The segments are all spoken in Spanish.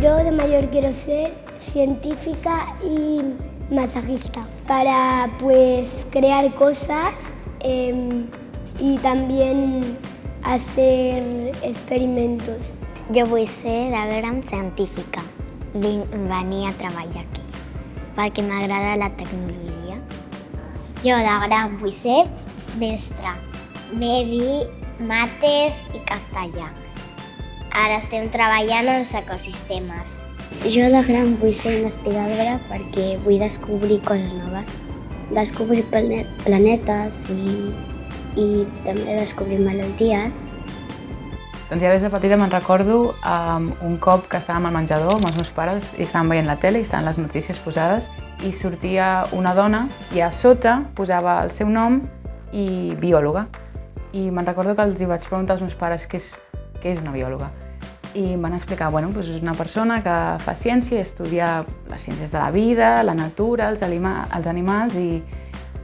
Yo de mayor quiero ser científica y masajista para pues crear cosas eh, y también hacer experimentos. Jo vull ser de gran científica. Venir a treballar aquí perquè m'agrada la tecnologia. Jo de gran vull ser mestra, medi, mates i castellà. Ara estem treballant en els ecosistemes. Jo de gran vull ser investigadora perquè vull descobrir coses noves. Descobrir plane- planetes i, i també descobrir malalties. Doncs ja des de petita me'n recordo um, un cop que estàvem al menjador amb els meus pares i estàvem veient la tele i estaven les notícies posades i sortia una dona i a sota posava el seu nom i biòloga. I me'n recordo que els hi vaig preguntar als meus pares què és, què és una biòloga. I em van explicar, bueno, doncs és una persona que fa ciència estudia les ciències de la vida, la natura, els, anima els animals i,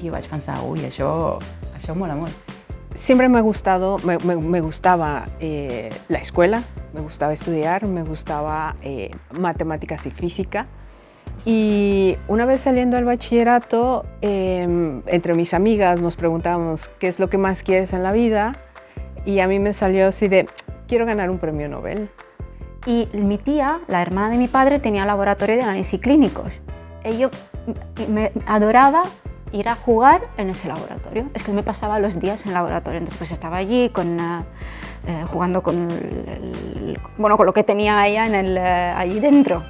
i vaig pensar, ui, això, això mola molt. Siempre me ha gustado, me, me- me gustaba eh, la escuela, me gustaba estudiar, me gustaba eh, matemáticas y física. Y una vez saliendo del bachillerato, eh, entre mis amigas nos preguntábamos qué es lo que más quieres en la vida y a mí me salió así de, quiero ganar un premio Nobel. Y mi tía, la hermana de mi padre, tenía un laboratorio de análisis clínicos. Ella me adoraba ir a jugar en ese laboratorio. Es que me pasaba los días en el laboratorio. Entonces pues estaba allí con, eh, eh, jugando con, el- el- bueno, con lo que tenía ella en el, eh, allí dentro.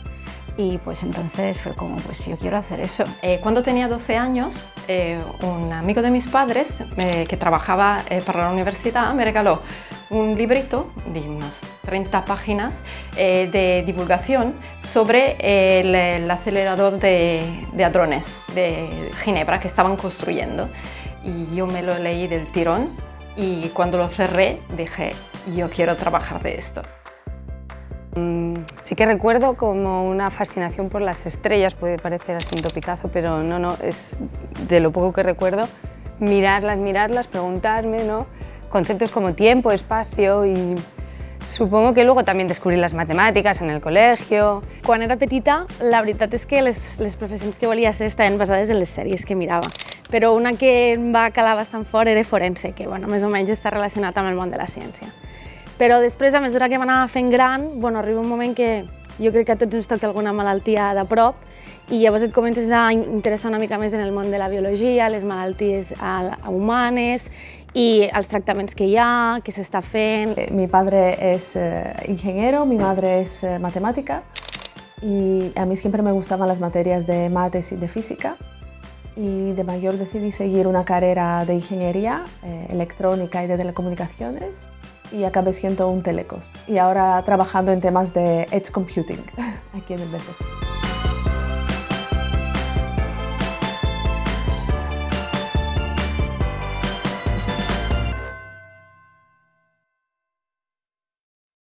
Y pues entonces fue como, pues yo quiero hacer eso. Eh, cuando tenía 12 años, eh, un amigo de mis padres eh, que trabajaba eh, para la universidad me regaló un librito de unas 30 páginas eh, de divulgación sobre el, el acelerador de, de hadrones de Ginebra que estaban construyendo. Y yo me lo leí del tirón y cuando lo cerré dije, yo quiero trabajar de esto. Sí que recuerdo como una fascinación por las estrellas, puede parecer así un pero no, no, es de lo poco que recuerdo, mirarlas, mirarlas, preguntarme, ¿no? Conceptos como tiempo, espacio y supongo que luego también descubrí las matemáticas en el colegio. Quan era petita, la veritat és que les, les professions que volia ser estaven basades en les sèries que mirava. Però una que em va calar bastant fort era forense, que bueno, més o menys està relacionat amb el món de la ciència. Però després, a mesura que m'anava fent gran, bueno, arriba un moment que jo crec que a tots ens toca alguna malaltia de prop i llavors et comences a interessar una mica més en el món de la biologia, les malalties humanes i els tractaments que hi ha, què s'està fent. Eh, Mi padre es eh, ingeniero, mi madre es eh, y a mí siempre me gustaban las materias de mates y de física y de mayor decidí seguir una carrera de ingeniería eh, electrónica y de telecomunicaciones y acabé siendo un telecos y ahora trabajando en temas de edge computing aquí en el BSF.